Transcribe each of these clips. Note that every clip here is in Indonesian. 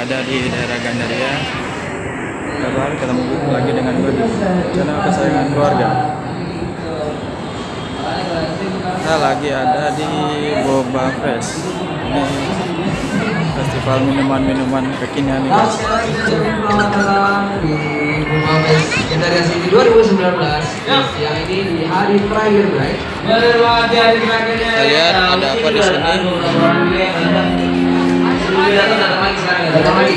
ada di daerah Gandaria. Kabar ketemu lagi dengan gue di channel kesayangan keluarga. Kita lagi ada di Boba Fresh. Ini festival minuman-minuman kekinian nih guys. Gandaria City 2019 yang ini di hari terakhir right? Kita lihat ada apa di sini. Datang datang lagi sekarang ya, datang lagi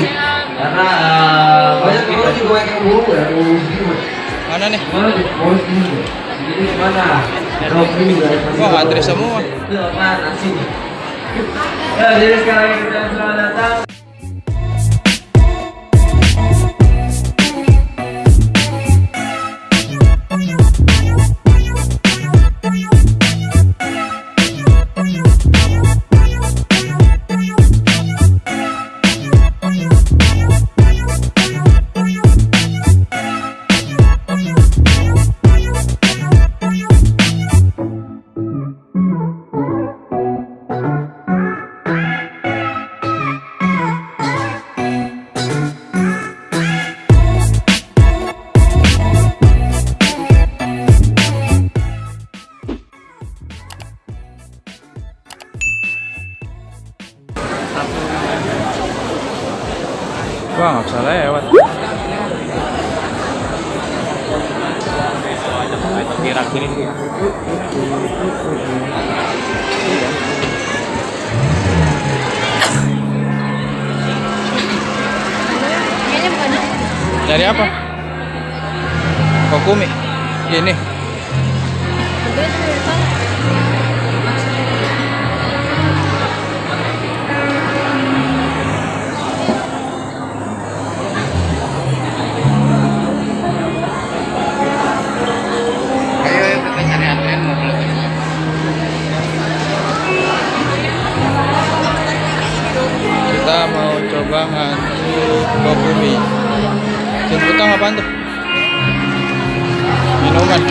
karena eh, banyak orang juga banyak yang buru ya. Mana nih? gimana nih? Mau ini jadi gimana kalau ini juga Wah, antri semua. mana sini ya jadi sekarang kita selamat datang Wah, nggak bisa lewat. Kira kiri Dari apa? Kokumi. Ini. Mau coba ngantri Kokumi. Jemputan apaan tuh? Minuman.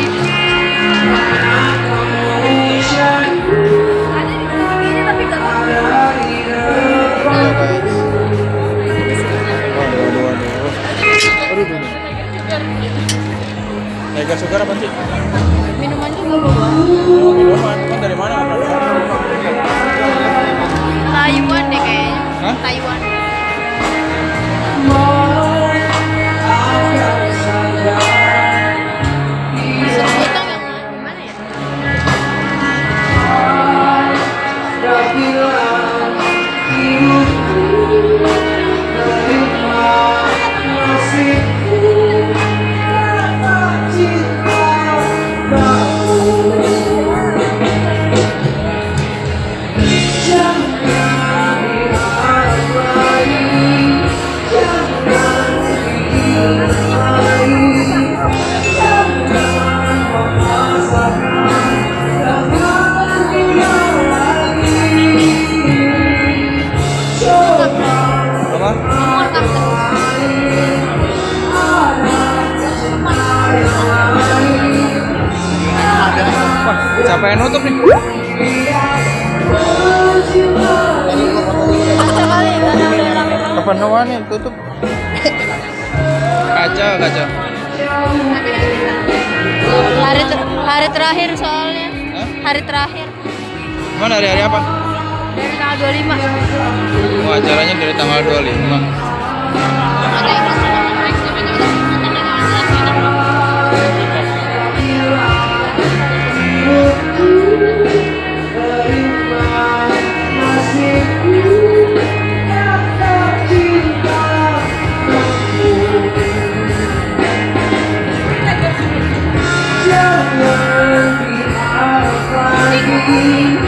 Yang nutup nih? Kepenuhan nih, tutup. Kacau, kacau. Hari ter- hari terakhir soalnya. Hah? Hari terakhir Mana hari-hari apa? dari tanggal 25. Wah, acaranya dari tanggal 25. Ada yang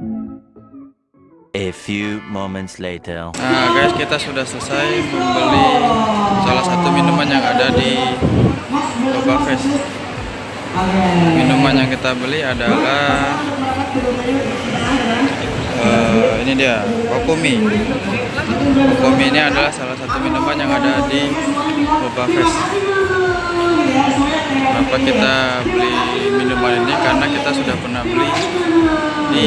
A few moments later. Nah guys kita sudah selesai membeli salah satu minuman yang ada di Boba Fest Minuman yang kita beli adalah eh, Ini dia, Kokomi Kokomi ini adalah salah satu minuman yang ada di Boba Fest Kenapa kita beli minuman ini? Karena kita sudah pernah beli di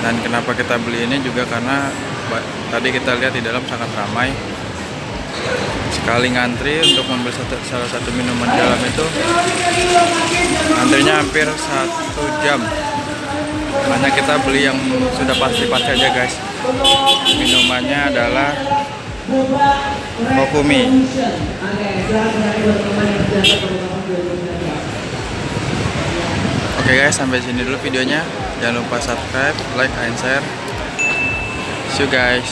Dan kenapa kita beli ini juga karena tadi kita lihat di dalam sangat ramai. Sekali ngantri untuk membeli satu, salah satu minuman dalam itu, antrinya hampir satu jam. Makanya kita beli yang sudah pasti-pasti aja guys. Minumannya adalah Kokumi. Oke guys, sampai sini dulu videonya jangan lupa subscribe like and share. See you guys.